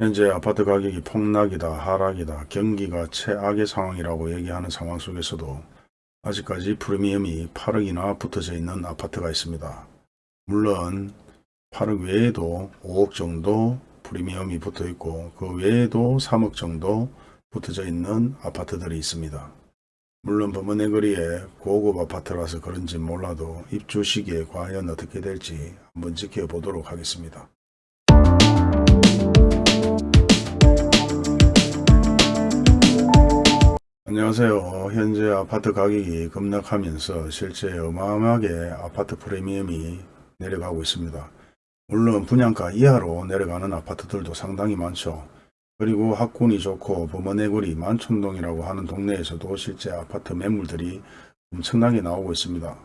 현재 아파트 가격이 폭락이다 하락이다 경기가 최악의 상황이라고 얘기하는 상황 속에서도 아직까지 프리미엄이 8억이나 붙어져 있는 아파트가 있습니다. 물론 8억 외에도 5억 정도 프리미엄이 붙어 있고 그 외에도 3억 정도 붙어져 있는 아파트들이 있습니다. 물론 범원의 거리에 고급 아파트라서 그런지 몰라도 입주 시기에 과연 어떻게 될지 한번 지켜보도록 하겠습니다. 안녕하세요. 현재 아파트 가격이 급락하면서 실제 어마어마하게 아파트 프리미엄이 내려가고 있습니다. 물론 분양가 이하로 내려가는 아파트들도 상당히 많죠. 그리고 학군이 좋고 범어내거리 만촌동이라고 하는 동네에서도 실제 아파트 매물들이 엄청나게 나오고 있습니다.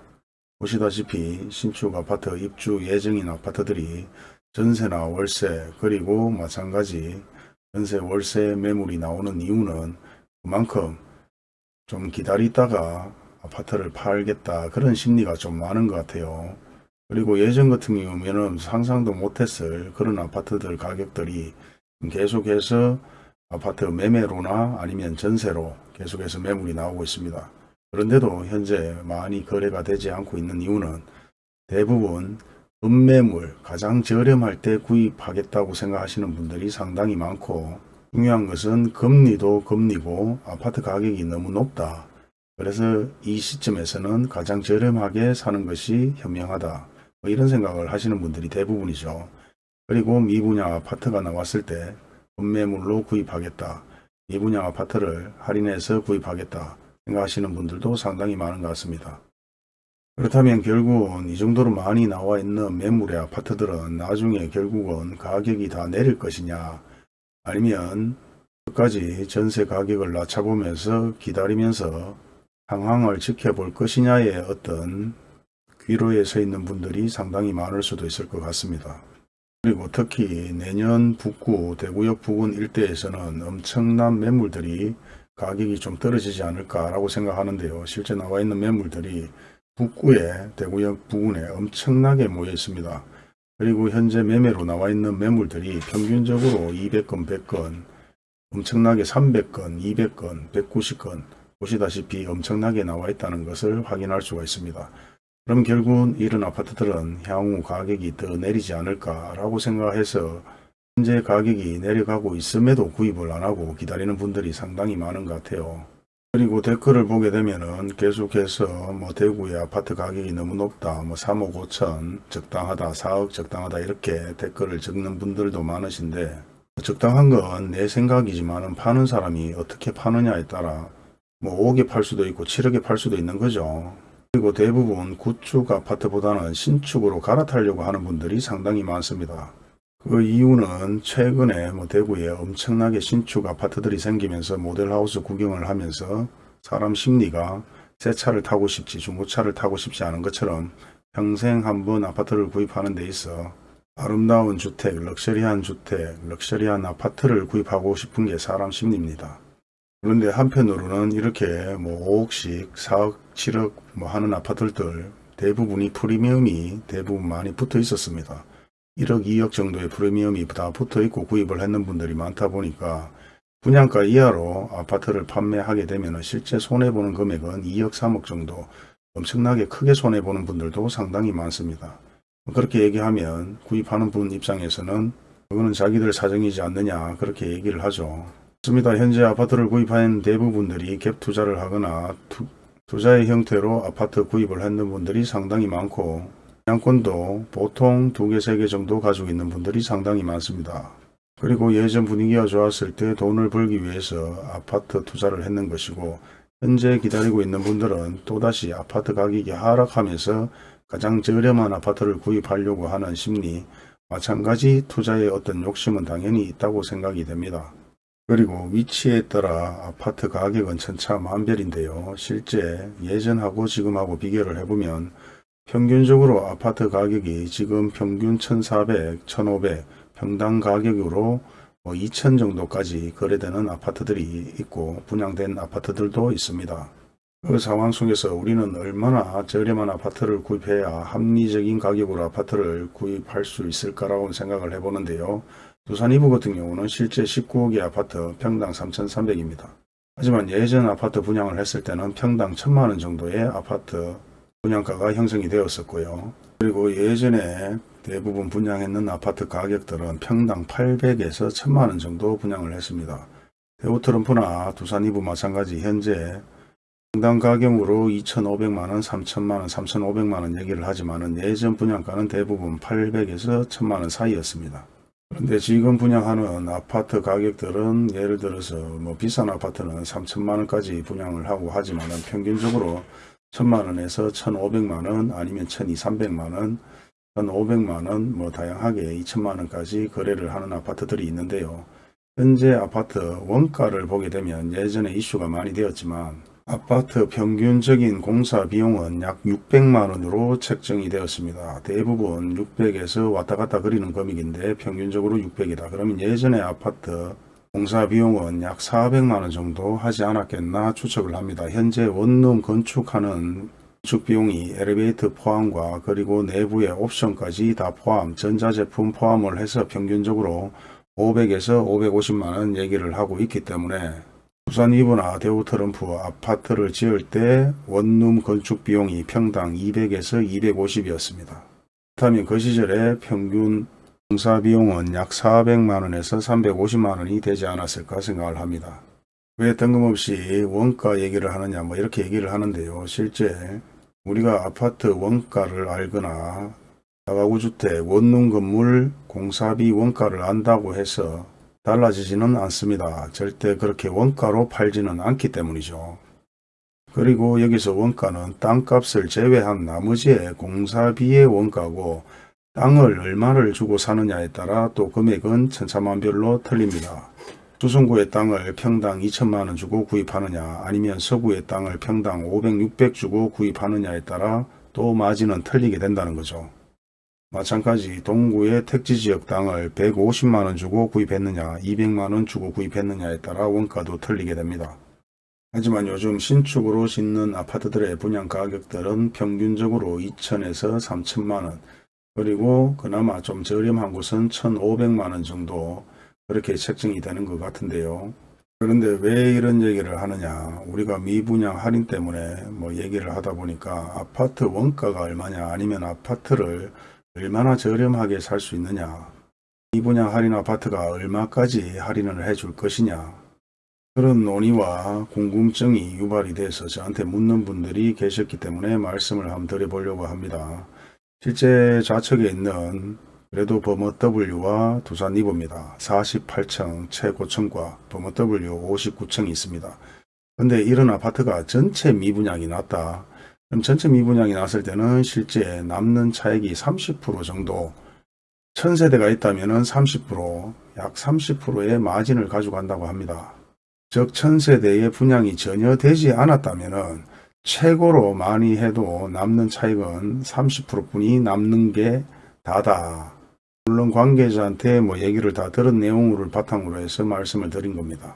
보시다시피 신축 아파트 입주 예정인 아파트들이 전세나 월세 그리고 마찬가지 전세 월세 매물이 나오는 이유는 그만큼 좀 기다리다가 아파트를 팔겠다 그런 심리가 좀 많은 것 같아요. 그리고 예전 같은 경우에는 상상도 못했을 그런 아파트들 가격들이 계속해서 아파트 매매로나 아니면 전세로 계속해서 매물이 나오고 있습니다. 그런데도 현재 많이 거래가 되지 않고 있는 이유는 대부분 은매물 가장 저렴할 때 구입하겠다고 생각하시는 분들이 상당히 많고 중요한 것은 금리도 금리고 아파트 가격이 너무 높다. 그래서 이 시점에서는 가장 저렴하게 사는 것이 현명하다. 뭐 이런 생각을 하시는 분들이 대부분이죠. 그리고 미분양 아파트가 나왔을 때 금매물로 구입하겠다. 미분양 아파트를 할인해서 구입하겠다 생각하시는 분들도 상당히 많은 것 같습니다. 그렇다면 결국은 이 정도로 많이 나와 있는 매물의 아파트들은 나중에 결국은 가격이 다 내릴 것이냐 아니면 끝까지 전세 가격을 낮춰보면서 기다리면서 상황을 지켜볼 것이냐의 어떤 귀로에 서 있는 분들이 상당히 많을 수도 있을 것 같습니다. 그리고 특히 내년 북구 대구역 부근 일대에서는 엄청난 매물들이 가격이 좀 떨어지지 않을까라고 생각하는데요. 실제 나와 있는 매물들이 북구에 대구역 부근에 엄청나게 모여 있습니다. 그리고 현재 매매로 나와 있는 매물들이 평균적으로 200건, 100건, 엄청나게 300건, 200건, 190건 보시다시피 엄청나게 나와 있다는 것을 확인할 수가 있습니다. 그럼 결국은 이런 아파트들은 향후 가격이 더 내리지 않을까라고 생각해서 현재 가격이 내려가고 있음에도 구입을 안하고 기다리는 분들이 상당히 많은 것 같아요. 그리고 댓글을 보게 되면은 계속해서 뭐 대구의 아파트 가격이 너무 높다 뭐 3억 5천 적당하다 4억 적당하다 이렇게 댓글을 적는 분들도 많으신데 적당한 건 내 생각이지만은 파는 사람이 어떻게 파느냐에 따라 뭐 5억에 팔 수도 있고 7억에 팔 수도 있는 거죠. 그리고 대부분 구축 아파트보다는 신축으로 갈아타려고 하는 분들이 상당히 많습니다. 그 이유는 최근에 뭐 대구에 엄청나게 신축 아파트들이 생기면서 모델하우스 구경을 하면서 사람 심리가 새 차를 타고 싶지 중고차를 타고 싶지 않은 것처럼 평생 한번 아파트를 구입하는 데 있어 아름다운 주택, 럭셔리한 주택, 럭셔리한 아파트를 구입하고 싶은 게 사람 심리입니다. 그런데 한편으로는 이렇게 뭐 5억씩 4억 7억 뭐 하는 아파트들 대부분이 프리미엄이 대부분 많이 붙어 있었습니다. 1억 2억 정도의 프리미엄이 다 붙어 있고 구입을 했는 분들이 많다 보니까 분양가 이하로 아파트를 판매하게 되면 실제 손해보는 금액은 2억 3억 정도 엄청나게 크게 손해보는 분들도 상당히 많습니다. 그렇게 얘기하면 구입하는 분 입장에서는 그거는 자기들 사정이지 않느냐 그렇게 얘기를 하죠. 그렇습니다. 현재 아파트를 구입한 대부분들이 갭 투자를 하거나 투, 투자의 형태로 아파트 구입을 했는 분들이 상당히 많고 분 양권도 보통 두 개, 세 개 정도 가지고 있는 분들이 상당히 많습니다. 그리고 예전 분위기가 좋았을 때 돈을 벌기 위해서 아파트 투자를 했는 것이고 현재 기다리고 있는 분들은 또다시 아파트 가격이 하락하면서 가장 저렴한 아파트를 구입하려고 하는 심리 마찬가지 투자의 어떤 욕심은 당연히 있다고 생각이 됩니다. 그리고 위치에 따라 아파트 가격은 천차만별인데요. 실제 예전하고 지금하고 비교를 해보면 평균적으로 아파트 가격이 지금 평균 1400, 1500 평당 가격으로 뭐 2000 정도까지 거래되는 아파트들이 있고 분양된 아파트들도 있습니다. 그 상황 속에서 우리는 얼마나 저렴한 아파트를 구입해야 합리적인 가격으로 아파트를 구입할 수 있을까라고 생각을 해보는데요. 두산 이부 같은 경우는 실제 19억의 아파트 평당 3,300입니다. 하지만 예전 아파트 분양을 했을 때는 평당 1천만원 정도의 아파트 분양가가 형성이 되었었고요. 그리고 예전에 대부분 분양했는 아파트 가격들은 평당 800에서 1000만원 정도 분양을 했습니다. 대우 트럼프나 두산 이부 마찬가지 현재 평당 가격으로 2,500만원, 3,000만원, 3,500만원 얘기를 하지만 예전 분양가는 대부분 800에서 1000만원 사이였습니다. 그런데 지금 분양하는 아파트 가격들은 예를 들어서 뭐 비싼 아파트는 3천만원까지 분양을 하고 하지만 평균적으로 1 천만원에서 1,500만원 아니면 1,200, 300만원 1,500만원 뭐 다양하게 2천만원까지 거래를 하는 아파트들이 있는데요. 현재 아파트 원가를 보게 되면 예전에 이슈가 많이 되었지만 아파트 평균적인 공사 비용은 약 600만원으로 책정이 되었습니다. 대부분 600에서 왔다 갔다 그리는 금액인데 평균적으로 600이다. 그러면 예전에 아파트 공사 비용은 약 400만원 정도 하지 않았겠나 추측을 합니다. 현재 원룸 건축하는 건축 비용이 엘리베이터 포함과 그리고 내부의 옵션까지 다 포함 전자제품 포함을 해서 평균적으로 500에서 550만원 얘기를 하고 있기 때문에 부산 이브나 대우 트럼프 아파트를 지을 때 원룸 건축 비용이 평당 200에서 250이었습니다. 그렇다면 그 시절에 평균 공사 비용은 약 400만원에서 350만원이 되지 않았을까 생각을 합니다. 왜 뜬금없이 원가 얘기를 하느냐 뭐 이렇게 얘기를 하는데요. 실제 우리가 아파트 원가를 알거나 다가구주택 원룸 건물 공사비 원가를 안다고 해서 달라지지는 않습니다. 절대 그렇게 원가로 팔지는 않기 때문이죠. 그리고 여기서 원가는 땅값을 제외한 나머지의 공사비의 원가고 땅을 얼마를 주고 사느냐에 따라 또 금액은 천차만별로 틀립니다. 수성구의 땅을 평당 2천만원 주고 구입하느냐 아니면 서구의 땅을 평당 500, 600 주고 구입하느냐에 따라 또 마진은 틀리게 된다는 거죠. 마찬가지 동구의 택지지역 땅을 150만원 주고 구입했느냐 200만원 주고 구입했느냐에 따라 원가도 틀리게 됩니다. 하지만 요즘 신축으로 짓는 아파트들의 분양 가격들은 평균적으로 2천에서 3천만원 그리고 그나마 좀 저렴한 곳은 1,500만원 정도 그렇게 책정이 되는 것 같은데요. 그런데 왜 이런 얘기를 하느냐 우리가 미분양 할인 때문에 뭐 얘기를 하다 보니까 아파트 원가가 얼마냐 아니면 아파트를 얼마나 저렴하게 살 수 있느냐 미분양 할인 아파트가 얼마까지 할인을 해줄 것이냐 그런 논의와 궁금증이 유발이 돼서 저한테 묻는 분들이 계셨기 때문에 말씀을 한번 드려보려고 합니다. 실제 좌측에 있는 그래도 버머 W와 두산 이브입니다. 48층 최고층과 버머 W 59층이 있습니다. 근데 이런 아파트가 전체 미분양이 났다. 그럼 전체 미분양이 났을 때는 실제 남는 차액이 30% 정도 1000세대가 있다면 30%약 30%의 마진을 가져간다고 합니다. 즉 1000세대의 분양이 전혀 되지 않았다면 최고로 많이 해도 남는 차익은 30%뿐이 남는 게 다다. 물론 관계자한테 뭐 얘기를 다 들은 내용을 바탕으로 해서 말씀을 드린 겁니다.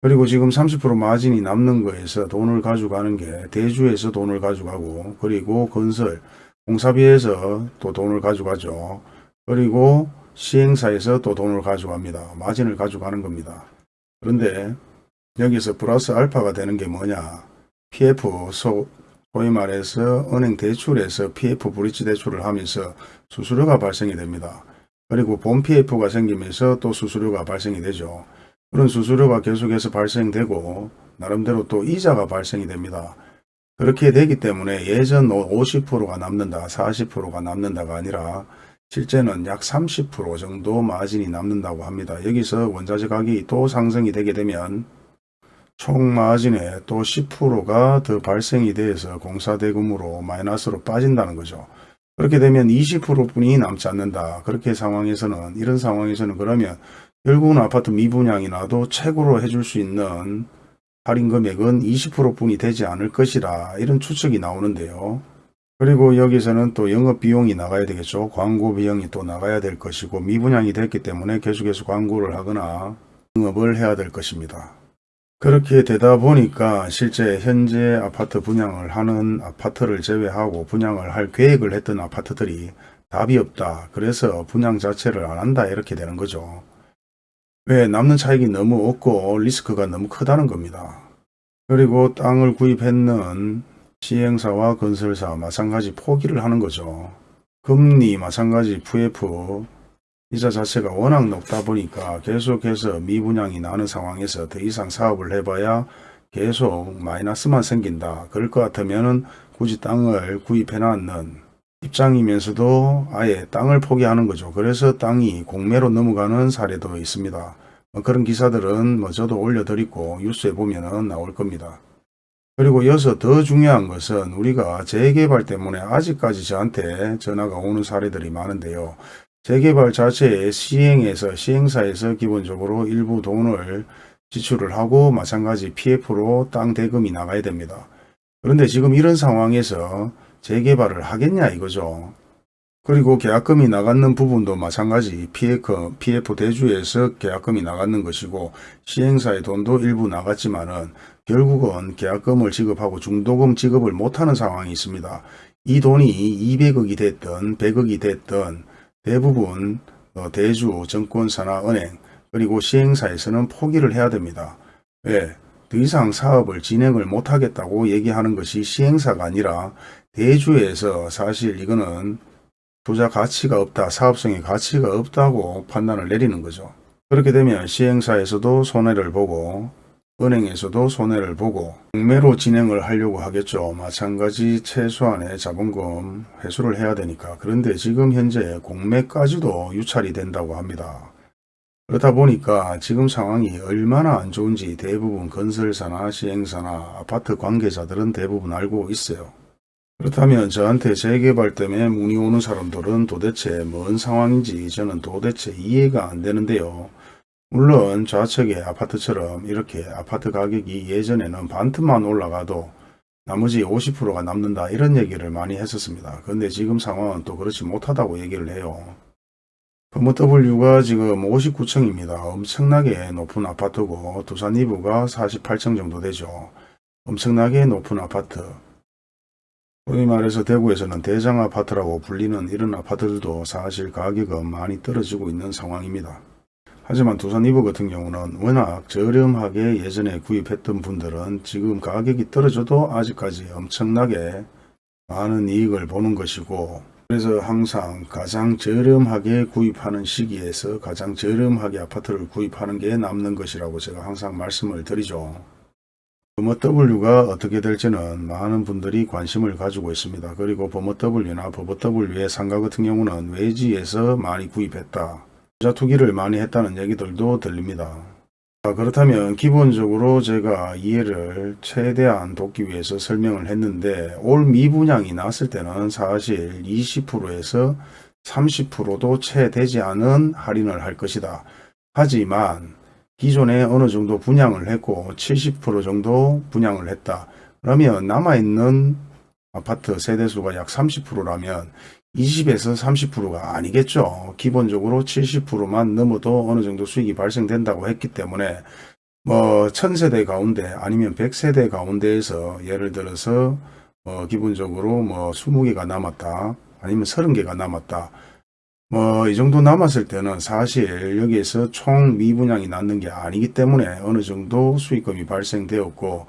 그리고 지금 30% 마진이 남는 거에서 돈을 가져가는 게 대주에서 돈을 가져가고 그리고 건설 공사비에서 또 돈을 가져가죠. 그리고 시행사에서 또 돈을 가져갑니다. 마진을 가져가는 겁니다. 그런데 여기서 플러스 알파가 되는 게 뭐냐 PF 소, 소위 말해서 은행 대출에서 PF 브릿지 대출을 하면서 수수료가 발생이 됩니다. 그리고 본 PF가 생기면서 또 수수료가 발생이 되죠. 그런 수수료가 계속해서 발생되고 나름대로 또 이자가 발생이 됩니다. 그렇게 되기 때문에 예전 50%가 남는다 40%가 남는다가 아니라 실제는 약 30% 정도 마진이 남는다고 합니다. 여기서 원자재 가격이 또 상승이 되게 되면 총 마진에 또 10%가 더 발생이 돼서 공사대금으로 마이너스로 빠진다는 거죠. 그렇게 되면 20%뿐이 남지 않는다. 그렇게 상황에서는 이런 상황에서는 그러면 결국은 아파트 미분양이 나도 최고로 해줄 수 있는 할인 금액은 20%뿐이 되지 않을 것이라 이런 추측이 나오는데요. 그리고 여기서는 또 영업 비용이 나가야 되겠죠. 광고 비용이 또 나가야 될 것이고 미분양이 됐기 때문에 계속해서 광고를 하거나 영업을 해야 될 것입니다. 그렇게 되다 보니까 실제 현재 아파트 분양을 하는 아파트를 제외하고 분양을 할 계획을 했던 아파트들이 답이 없다. 그래서 분양 자체를 안 한다 이렇게 되는 거죠. 왜 남는 차익이 너무 없고 리스크가 너무 크다는 겁니다. 그리고 땅을 구입했는 시행사와 건설사 마찬가지 포기를 하는 거죠. 금리 마찬가지 VF 이자 자체가 워낙 높다 보니까 계속해서 미분양이 나는 상황에서 더 이상 사업을 해봐야 계속 마이너스만 생긴다. 그럴 것 같으면 굳이 땅을 구입해 놨는 입장이면서도 아예 땅을 포기하는 거죠. 그래서 땅이 공매로 넘어가는 사례도 있습니다. 뭐 그런 기사들은 뭐 저도 올려드리고 뉴스에 보면은 나올 겁니다. 그리고 이어서 더 중요한 것은 우리가 재개발 때문에 아직까지 저한테 전화가 오는 사례들이 많은데요. 재개발 자체의 시행에서 시행사에서 기본적으로 일부 돈을 지출을 하고 마찬가지 PF로 땅 대금이 나가야 됩니다. 그런데 지금 이런 상황에서 재개발을 하겠냐 이거죠. 그리고 계약금이 나갔는 부분도 마찬가지 PF, PF 대주에서 계약금이 나갔는 것이고 시행사의 돈도 일부 나갔지만 은 결국은 계약금을 지급하고 중도금 지급을 못하는 상황이 있습니다. 이 돈이 200억이 됐든 100억이 됐든 대부분 어, 대주, 증권사나 은행 그리고 시행사에서는 포기를 해야 됩니다. 왜? 더 이상 사업을 진행을 못하겠다고 얘기하는 것이 시행사가 아니라 대주에서 사실 이거는 투자 가치가 없다, 사업성의 가치가 없다고 판단을 내리는 거죠. 그렇게 되면 시행사에서도 손해를 보고 은행에서도 손해를 보고 공매로 진행을 하려고 하겠죠. 마찬가지 최소한의 자본금 회수를 해야 되니까. 그런데 지금 현재 공매까지도 유찰이 된다고 합니다. 그렇다 보니까 지금 상황이 얼마나 안 좋은지 대부분 건설사나 시행사나 아파트 관계자들은 대부분 알고 있어요. 그렇다면 저한테 재개발 때문에 문의 오는 사람들은 도대체 뭔 상황인지 저는 도대체 이해가 안 되는데요. 물론 좌측의 아파트처럼 이렇게 아파트 가격이 예전에는 반틈만 올라가도 나머지 50%가 남는다 이런 얘기를 많이 했었습니다. 그런데 지금 상황은 또 그렇지 못하다고 얘기를 해요. 범어W가 지금 59층입니다. 엄청나게 높은 아파트고 두산 이부가 48층 정도 되죠. 엄청나게 높은 아파트. 소위 말해서 대구에서는 대장 아파트라고 불리는 이런 아파트들도 사실 가격은 많이 떨어지고 있는 상황입니다. 하지만 두산 이브 같은 경우는 워낙 저렴하게 예전에 구입했던 분들은 지금 가격이 떨어져도 아직까지 엄청나게 많은 이익을 보는 것이고 그래서 항상 가장 저렴하게 구입하는 시기에서 가장 저렴하게 아파트를 구입하는 게 남는 것이라고 제가 항상 말씀을 드리죠. 버머W가 어떻게 될지는 많은 분들이 관심을 가지고 있습니다. 그리고 버머W나 버버W의 상가 같은 경우는 외지에서 많이 구입했다. 투자 투기를 많이 했다는 얘기들도 들립니다. 그렇다면 기본적으로 제가 이해를 최대한 돕기 위해서 설명을 했는데 올 미분양이 났을 때는 사실 20%에서 30%도 채 되지 않은 할인을 할 것이다. 하지만 기존에 어느 정도 분양을 했고 70% 정도 분양을 했다. 그러면 남아있는 아파트 세대수가 약 30%라면 20에서 30%가 아니겠죠. 기본적으로 70%만 넘어도 어느 정도 수익이 발생된다고 했기 때문에 뭐 1000세대 가운데 아니면 100세대 가운데에서 예를 들어서 뭐 기본적으로 뭐 20개가 남았다. 아니면 30개가 남았다. 뭐 이 정도 남았을 때는 사실 여기에서 총 미분양이 났는 게 아니기 때문에 어느 정도 수익금이 발생되었고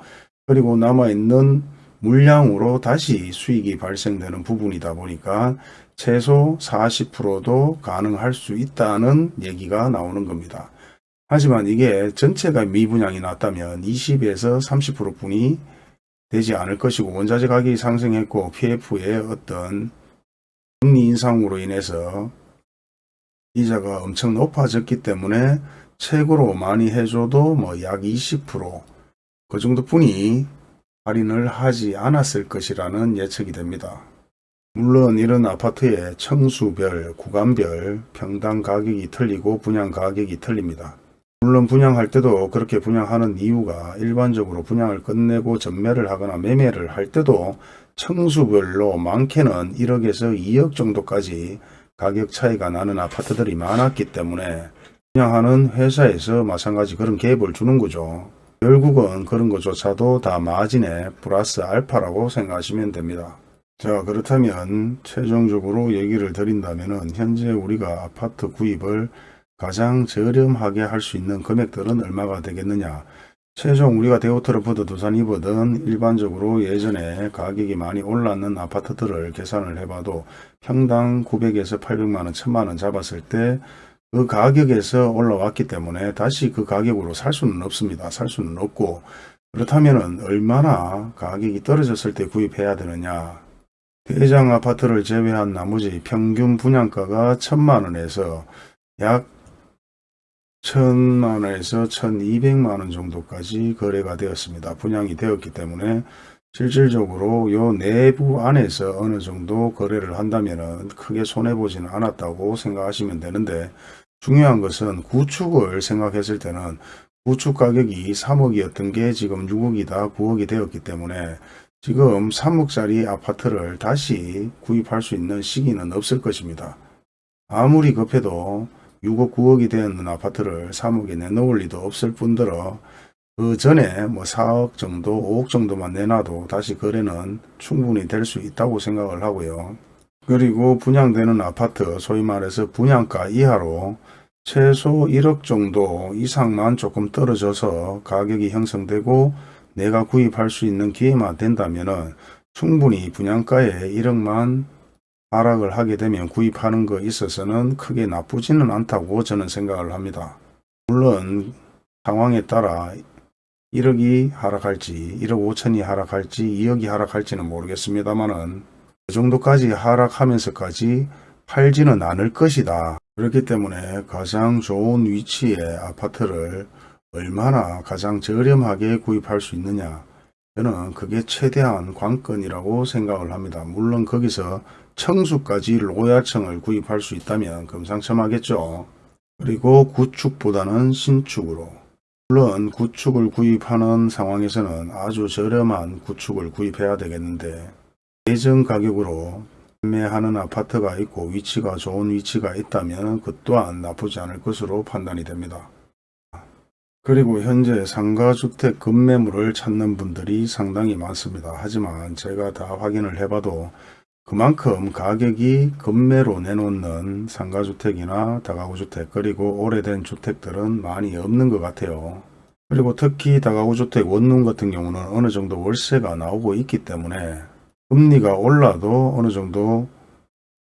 그리고 남아있는 물량으로 다시 수익이 발생되는 부분이다 보니까 최소 40%도 가능할 수 있다는 얘기가 나오는 겁니다. 하지만 이게 전체가 미분양이 났다면 20에서 30% 분이 되지 않을 것이고 원자재 가격이 상승했고 PF의 어떤 금리 인상으로 인해서 이자가 엄청 높아졌기 때문에 최고로 많이 해줘도 뭐 약 20%그 정도 뿐이 할인을 하지 않았을 것이라는 예측이 됩니다. 물론 이런 아파트의 청수별, 구간별, 평당 가격이 틀리고 분양 가격이 틀립니다. 물론 분양할 때도 그렇게 분양하는 이유가 일반적으로 분양을 끝내고 전매를 하거나 매매를 할 때도 청수별로 많게는 1억에서 2억 정도까지 가격 차이가 나는 아파트들이 많았기 때문에 분양하는 회사에서 마찬가지 그런 갭을 주는 거죠. 결국은 그런 것조차도 다 마진의 플러스 알파라고 생각하시면 됩니다. 자 그렇다면 최종적으로 얘기를 드린다면 현재 우리가 아파트 구입을 가장 저렴하게 할 수 있는 금액들은 얼마가 되겠느냐. 최종 우리가 데오트로프드 두산이보든 일반적으로 예전에 가격이 많이 올랐는 아파트들을 계산을 해봐도 평당 900에서 800만원, 1000만원 잡았을 때 그 가격에서 올라왔기 때문에 다시 그 가격으로 살 수는 없습니다. 살 수는 없고 그렇다면 얼마나 가격이 떨어졌을 때 구입해야 되느냐. 대장 아파트를 제외한 나머지 평균 분양가가 천만원에서 약 천만원에서 천이백만원 정도까지 거래가 되었습니다. 분양이 되었기 때문에 실질적으로 요 내부 안에서 어느 정도 거래를 한다면 크게 손해보지는 않았다고 생각하시면 되는데 중요한 것은 구축을 생각했을 때는 구축 가격이 3억이었던 게 지금 6억이다 9억이 되었기 때문에 지금 3억짜리 아파트를 다시 구입할 수 있는 시기는 없을 것입니다. 아무리 급해도 6억 9억이 되는 아파트를 3억에 내놓을 리도 없을 뿐더러 그 전에 뭐 4억 정도 5억 정도만 내놔도 다시 거래는 충분히 될 수 있다고 생각을 하고요. 그리고 분양되는 아파트 소위 말해서 분양가 이하로 최소 1억 정도 이상만 조금 떨어져서 가격이 형성되고 내가 구입할 수 있는 기회만 된다면 충분히 분양가에 1억만 하락을 하게 되면 구입하는 거 있어서는 크게 나쁘지는 않다고 저는 생각을 합니다. 물론 상황에 따라 1억이 하락할지 1억 5천이 하락할지 2억이 하락할지는 모르겠습니다만은 그 정도까지 하락하면서까지 팔지는 않을 것이다. 그렇기 때문에 가장 좋은 위치의 아파트를 얼마나 가장 저렴하게 구입할 수 있느냐 저는 그게 최대한 관건이라고 생각을 합니다. 물론 거기서 청수까지 로야층을 구입할 수 있다면 금상첨화겠죠. 그리고 구축보다는 신축으로 물론 구축을 구입하는 상황에서는 아주 저렴한 구축을 구입해야 되겠는데 예전 가격으로 판매하는 아파트가 있고 위치가 좋은 위치가 있다면 그 또한 나쁘지 않을 것으로 판단이 됩니다. 그리고 현재 상가주택 급매물을 찾는 분들이 상당히 많습니다. 하지만 제가 다 확인을 해봐도 그만큼 가격이 급매로 내놓는 상가주택이나 다가구주택 그리고 오래된 주택들은 많이 없는 것 같아요. 그리고 특히 다가구주택 원룸 같은 경우는 어느 정도 월세가 나오고 있기 때문에 금리가 올라도 어느 정도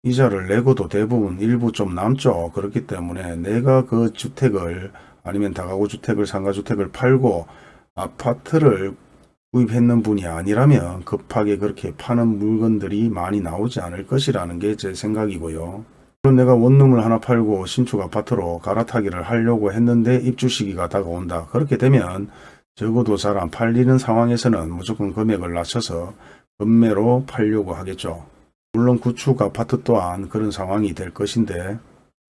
이자를 내고도 대부분 일부 좀 남죠. 그렇기 때문에 내가 그 주택을 아니면 다가구 주택을 상가주택을 팔고 아파트를 구입했는 분이 아니라면 급하게 그렇게 파는 물건들이 많이 나오지 않을 것이라는 게 제 생각이고요. 그럼 내가 원룸을 하나 팔고 신축 아파트로 갈아타기를 하려고 했는데 입주 시기가 다가온다. 그렇게 되면 적어도 잘 안 팔리는 상황에서는 무조건 금액을 낮춰서 급매로 팔려고 하겠죠. 물론 구축 아파트 또한 그런 상황이 될 것인데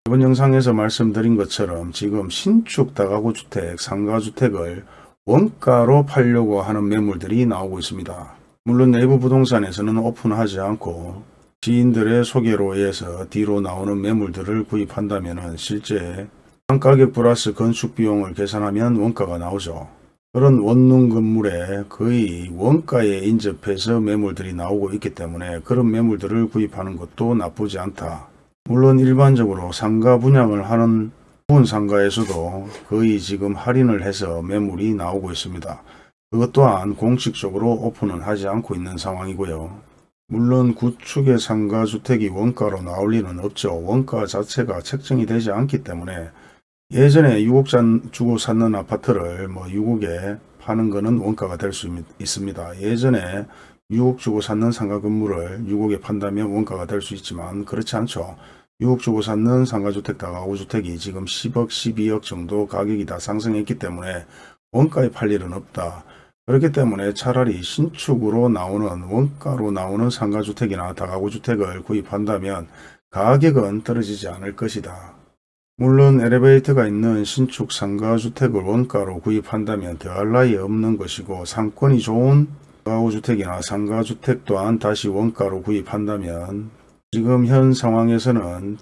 이번 영상에서 말씀드린 것처럼 지금 신축 다가구 주택, 상가주택을 원가로 팔려고 하는 매물들이 나오고 있습니다. 물론 내부 부동산에서는 오픈하지 않고 지인들의 소개로 해서 뒤로 나오는 매물들을 구입한다면 실제 가격 플러스 건축 비용을 계산하면 원가가 나오죠. 그런 원룸 건물에 거의 원가에 인접해서 매물들이 나오고 있기 때문에 그런 매물들을 구입하는 것도 나쁘지 않다. 물론 일반적으로 상가 분양을 하는 부분 상가에서도 거의 지금 할인을 해서 매물이 나오고 있습니다. 그것 또한 공식적으로 오픈은 하지 않고 있는 상황이고요. 물론 구축의 상가주택이 원가로 나올 리는 없죠. 원가 자체가 책정이 되지 않기 때문에 예전에 6억 주고 샀는 아파트를 뭐 6억에 파는 거는 원가가 될 수 있습니다. 예전에 6억 주고 샀는 상가 건물을 6억에 판다면 원가가 될 수 있지만 그렇지 않죠. 6억 주고 샀는 상가주택 다가구주택이 지금 10억 12억 정도 가격이 다 상승했기 때문에 원가에 팔 일은 없다. 그렇기 때문에 차라리 신축으로 나오는 원가로 나오는 상가주택이나 다가구주택을 구입한다면 가격은 떨어지지 않을 것이다. 물론 엘리베이터가 있는 신축 상가주택을 원가로 구입한다면 더할 나위 없는 것이고 상권이 좋은 가구주택이나 상가주택 또한 다시 원가로 구입한다면 지금 현 상황에서는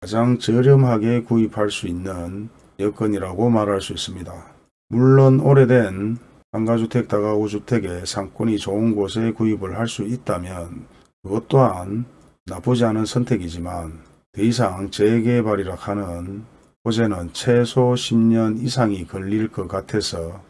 가장 저렴하게 구입할 수 있는 여건이라고 말할 수 있습니다. 물론 오래된 상가주택, 다가구주택의 상권이 좋은 곳에 구입을 할 수 있다면 그것 또한 나쁘지 않은 선택이지만 더 이상 재개발이라 하는 호재는 최소 10년 이상이 걸릴 것 같아서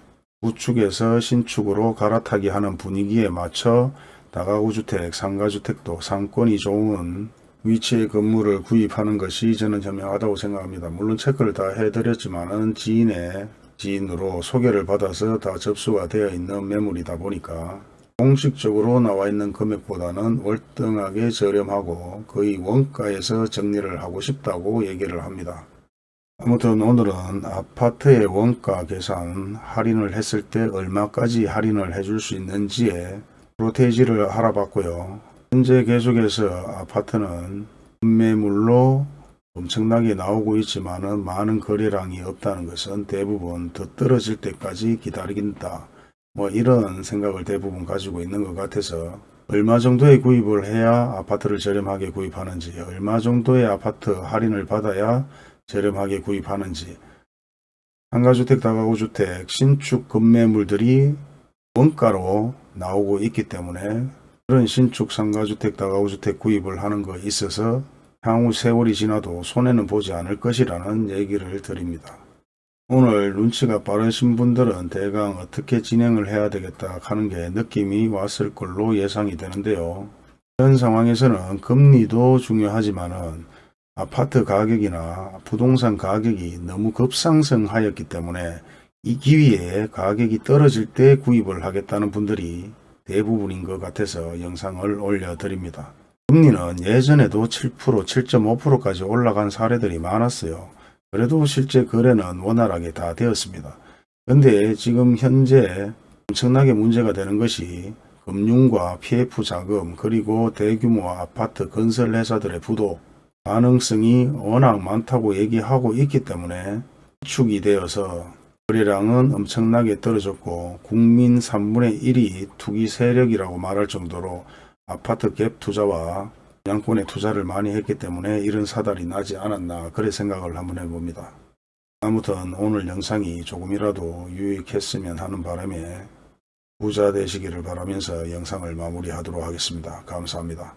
우측에서 신축으로 갈아타기 하는 분위기에 맞춰 다가구 주택, 상가주택도 상권이 좋은 위치의 건물을 구입하는 것이 저는 현명하다고 생각합니다. 물론 체크를 다 해드렸지만은 지인의 지인으로 소개를 받아서 다 접수가 되어 있는 매물이다 보니까 공식적으로 나와 있는 금액보다는 월등하게 저렴하고 거의 원가에서 정리를 하고 싶다고 얘기를 합니다. 아무튼 오늘은 아파트의 원가 계산 할인을 했을 때 얼마까지 할인을 해줄 수 있는지에 프로테이지를 알아봤고요. 현재 계속해서 아파트는 매물로 엄청나게 나오고 있지만 은 많은 거래량이 없다는 것은 대부분 더 떨어질 때까지 기다린다. 뭐 이런 생각을 대부분 가지고 있는 것 같아서 얼마 정도의 구입을 해야 아파트를 저렴하게 구입하는지 얼마 정도의 아파트 할인을 받아야 저렴하게 구입하는지 상가주택, 다가구주택, 신축 급매물들이 원가로 나오고 있기 때문에 그런 신축 상가주택, 다가구주택 구입을 하는 거 있어서 향후 세월이 지나도 손해는 보지 않을 것이라는 얘기를 드립니다. 오늘 눈치가 빠르신 분들은 대강 어떻게 진행을 해야 되겠다 하는 게 느낌이 왔을 걸로 예상이 되는데요. 이런 상황에서는 금리도 중요하지만 은 아파트 가격이나 부동산 가격이 너무 급상승하였기 때문에 이 기회에 가격이 떨어질 때 구입을 하겠다는 분들이 대부분인 것 같아서 영상을 올려드립니다. 금리는 예전에도 7%, 7.5%까지 올라간 사례들이 많았어요. 그래도 실제 거래는 원활하게 다 되었습니다. 근데 지금 현재 엄청나게 문제가 되는 것이 금융과 PF 자금 그리고 대규모 아파트 건설 회사들의 부도 가능성이 워낙 많다고 얘기하고 있기 때문에 축이 되어서 거래량은 엄청나게 떨어졌고 국민 3분의 1이 투기 세력이라고 말할 정도로 아파트 갭 투자와 양권에 투자를 많이 했기 때문에 이런 사달이 나지 않았나 그래 생각을 한번 해봅니다. 아무튼 오늘 영상이 조금이라도 유익했으면 하는 바람에 부자 되시기를 바라면서 영상을 마무리하도록 하겠습니다. 감사합니다.